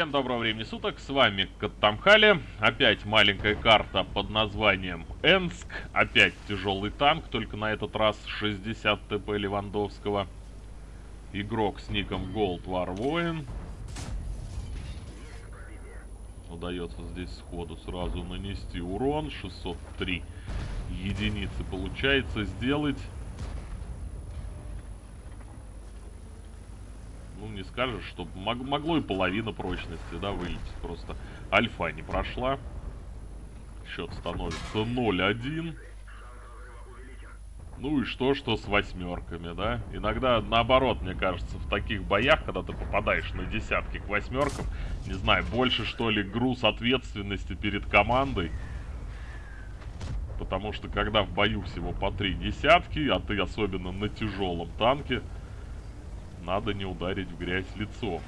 Всем доброго времени суток, с вами Каттамхали. Опять маленькая карта под названием Энск. Опять тяжелый танк, только на этот раз 60 ТП Левандовского. Игрок с ником Gold War Воин. Удается здесь сходу сразу нанести урон. 603 единицы получается сделать. ну, не скажешь, что мог, могло и половина прочности, да, вылететь. Просто альфа не прошла. Счет становится 0-1. Ну и что, что с восьмерками, да? Иногда наоборот, мне кажется, в таких боях, когда ты попадаешь на десятки к восьмеркам, не знаю, больше что ли груз ответственности перед командой. Потому что когда в бою всего по три десятки, а ты особенно на тяжелом танке, надо не ударить в грязь лицо.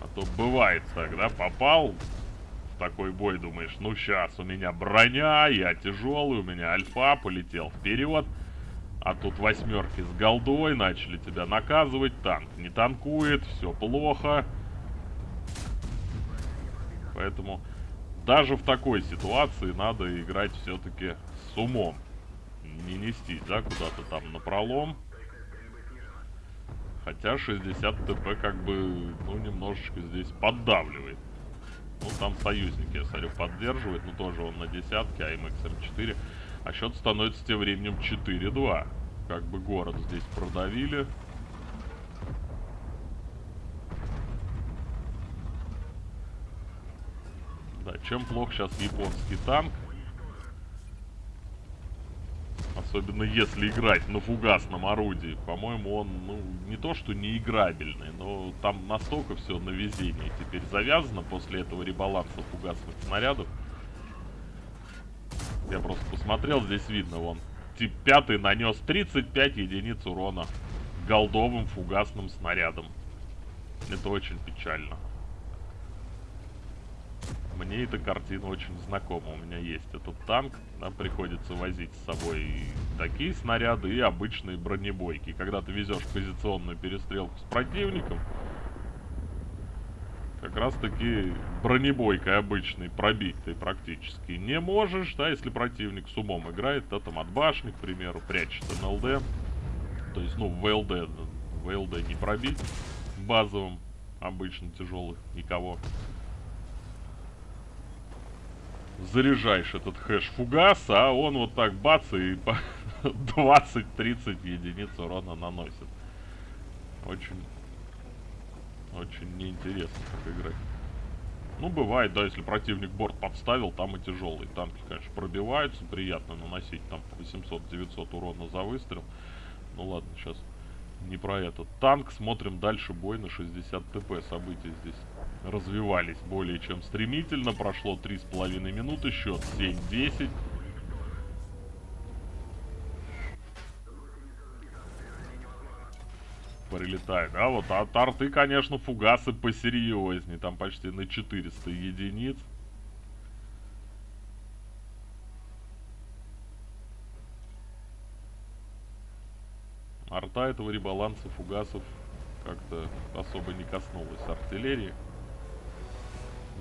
А то бывает тогда попал в такой бой, думаешь, ну сейчас у меня броня, я тяжелый, у меня альфа полетел вперед. А тут восьмерки с голдой начали тебя наказывать, танк не танкует, все плохо. Поэтому даже в такой ситуации надо играть все-таки с умом. Не нестись, да, куда-то там на пролом. Хотя 60 ТП как бы, ну, немножечко здесь поддавливает. Ну, там союзники, я смотрю, поддерживает, но тоже он на десятке, а МХМ-4. А счет становится тем временем 4-2. Как бы город здесь продавили. Да, чем плох сейчас японский танк? Особенно если играть на фугасном орудии. По-моему, он, ну, не то что не играбельный, но там настолько все на везение теперь завязано после этого ребаланса фугасных снарядов. Я просто посмотрел, здесь видно, вон, тип 5 нанес 35 единиц урона голдовым фугасным снарядом. Это очень печально. Мне эта картина очень знакома. У меня есть этот танк. Нам приходится возить с собой такие снаряды и обычные бронебойки. Когда ты везешь позиционную перестрелку с противником, как раз таки бронебойкой обычной пробить ты практически не можешь, да, если противник с умом играет, да, там от башни, к примеру, прячется на ЛД. То есть, ну, в ЛД, в ЛД не пробить базовым, обычно тяжелых, никого заряжаешь этот хэш фугас, а он вот так бац и 20-30 единиц урона наносит. Очень, очень неинтересно так играть. Ну, бывает, да, если противник борт подставил, там и тяжелые танки, конечно, пробиваются, приятно наносить там 800-900 урона за выстрел. Ну ладно, сейчас не про этот танк. Смотрим дальше бой на 60 ТП. События здесь развивались более чем стремительно. Прошло 3,5 минуты, счет 7-10. Прилетает. А вот от арты, конечно, фугасы посерьезнее. Там почти на 400 единиц. Арта этого ребаланса фугасов как-то особо не коснулась артиллерии.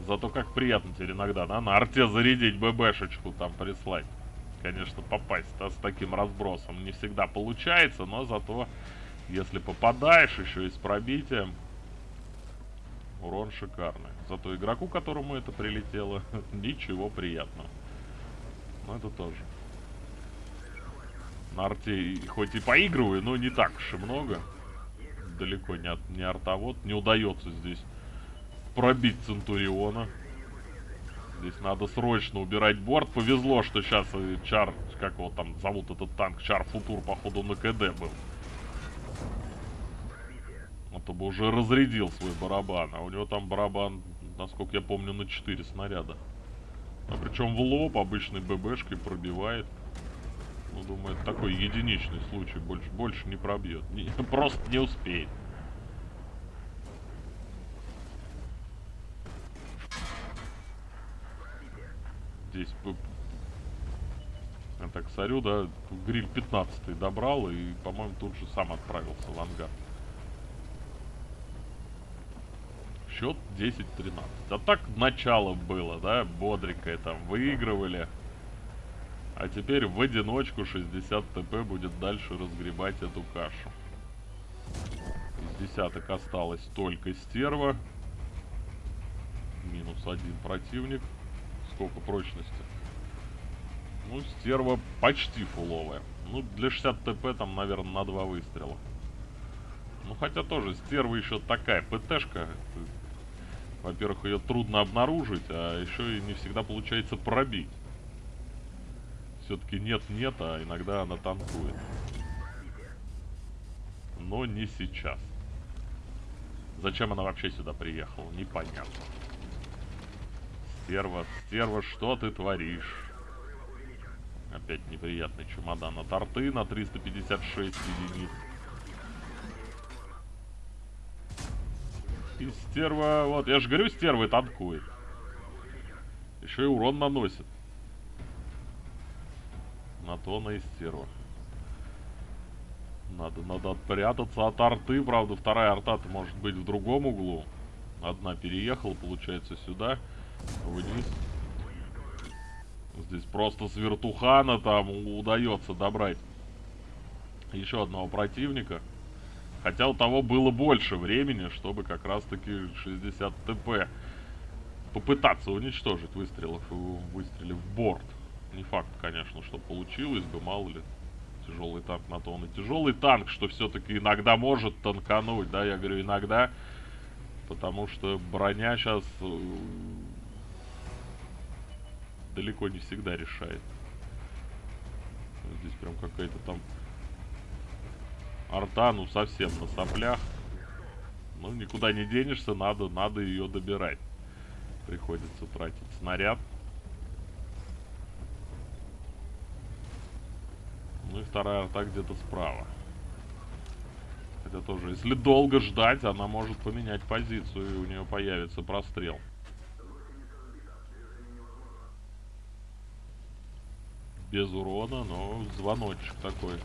Зато как приятно теперь иногда, да, на арте зарядить ББшечку там прислать. Конечно, попасть да, с таким разбросом не всегда получается, но зато, если попадаешь еще и с пробитием, урон шикарный. Зато игроку, которому это прилетело, ничего приятного. Но это тоже. На арте хоть и поигрываю, но не так уж и много. Далеко не, от, не артовод. Не удается здесь пробить Центуриона. Здесь надо срочно убирать борт. Повезло, что сейчас Чар, как его там зовут этот танк, Чар Футур, походу, на КД был. А то бы уже разрядил свой барабан. А у него там барабан, насколько я помню, на 4 снаряда. А причем в лоб обычной ББшкой пробивает. Думаю, это такой единичный случай. Больше, больше не пробьет. Не, просто не успеет. здесь так сорю, да, гриль 15 добрал и, по-моему, тут же сам отправился в ангар. Счет 10-13. А так начало было, да, бодренькое там, выигрывали. А теперь в одиночку 60 ТП будет дальше разгребать эту кашу. Из десяток осталось только стерва. Минус один противник. Сколько прочности? Ну, стерва почти фуловая. Ну, для 60 ТП там, наверное, на два выстрела. Ну, хотя тоже, стерва еще такая ПТшка. Во-первых, ее трудно обнаружить, а еще и не всегда получается пробить все-таки нет-нет, а иногда она танкует. Но не сейчас. Зачем она вообще сюда приехала? Непонятно. Стерва, стерва, что ты творишь? Опять неприятный чемодан от арты на 356 единиц. И стерва, вот, я же говорю, стерва танкует. Еще и урон наносит на то она и стерва. Надо, надо отпрятаться от арты. Правда, вторая арта-то может быть в другом углу. Одна переехала, получается, сюда, вниз. Здесь просто с вертухана там удается добрать еще одного противника. Хотя у того было больше времени, чтобы как раз-таки 60 ТП попытаться уничтожить, выстрелов, выстрелив в борт. Не факт, конечно, что получилось бы, мало ли. Тяжелый танк на то он и тяжелый танк, что все-таки иногда может танкануть, да, я говорю иногда, потому что броня сейчас э, далеко не всегда решает. Здесь прям какая-то там арта, ну совсем на соплях. Ну никуда не денешься, надо, надо ее добирать. Приходится тратить снаряд. Ну и вторая арта где-то справа. Хотя тоже, если долго ждать, она может поменять позицию, и у нее появится прострел. Без урона, но звоночек такой,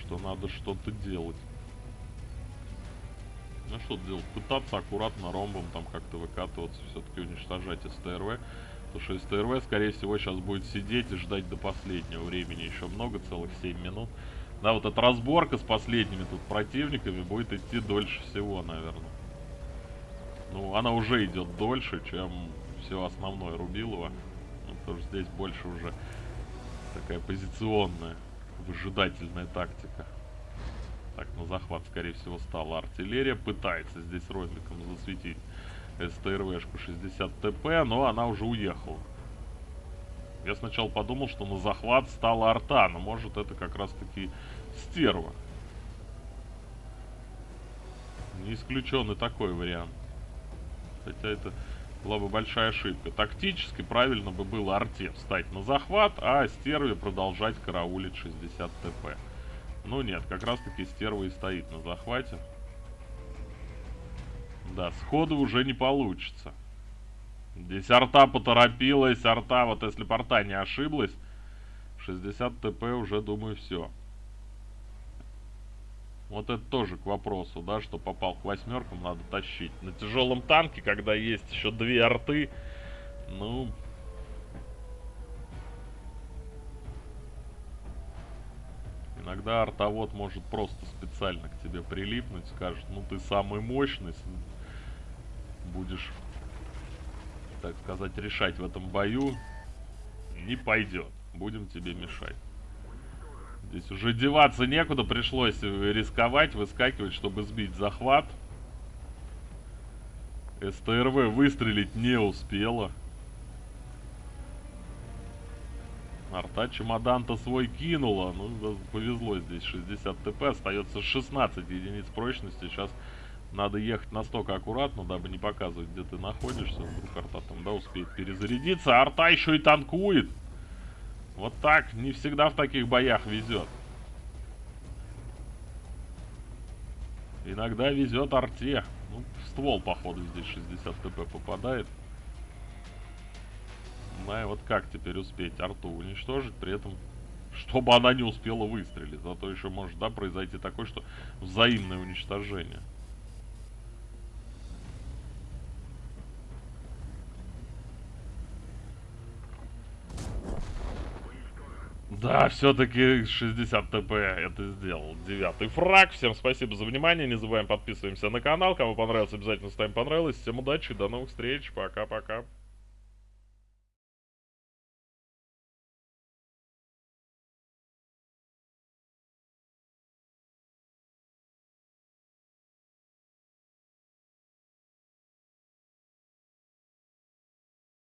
что надо что-то делать. Ну что делать? Пытаться аккуратно ромбом там как-то выкатываться, все-таки уничтожать СТРВ. Потому что СТРВ, скорее всего, сейчас будет сидеть и ждать до последнего времени. Еще много, целых 7 минут. Да, вот эта разборка с последними тут противниками будет идти дольше всего, наверное. Ну, она уже идет дольше, чем все основное Рубилово. Ну, потому что здесь больше уже такая позиционная, выжидательная тактика. Так, на захват, скорее всего, стала артиллерия. Пытается здесь роликом засветить СТРВшку 60 ТП, но она уже уехала. Я сначала подумал, что на захват стала арта, но может это как раз таки стерва. Не исключен и такой вариант. Хотя это была бы большая ошибка. Тактически правильно бы было арте встать на захват, а стерве продолжать караулить 60 ТП. Но нет, как раз таки стерва и стоит на захвате. Да, сходу уже не получится. Здесь арта поторопилась, арта, вот если порта не ошиблась, 60 ТП уже, думаю, все. Вот это тоже к вопросу, да, что попал к восьмеркам, надо тащить. На тяжелом танке, когда есть еще две арты, ну... Иногда артовод может просто специально к тебе прилипнуть, скажет, ну ты самый мощный, будешь, так сказать, решать в этом бою, не пойдет. Будем тебе мешать. Здесь уже деваться некуда, пришлось рисковать, выскакивать, чтобы сбить захват. СТРВ выстрелить не успела. Арта чемодан-то свой кинула. Ну, повезло здесь. 60 ТП. Остается 16 единиц прочности. Сейчас надо ехать настолько аккуратно, дабы не показывать, где ты находишься. Вдруг арта там, да, успеет перезарядиться. А арта еще и танкует. Вот так. Не всегда в таких боях везет. Иногда везет арте. Ну, ствол, походу, здесь 60 ТП попадает. И вот как теперь успеть арту уничтожить, при этом, чтобы она не успела выстрелить. Зато еще может, да, произойти такое, что взаимное уничтожение. Да, все-таки 60 ТП это сделал. Девятый фраг. Всем спасибо за внимание. Не забываем подписываемся на канал. Кому понравилось, обязательно ставим понравилось. Всем удачи, до новых встреч. Пока-пока.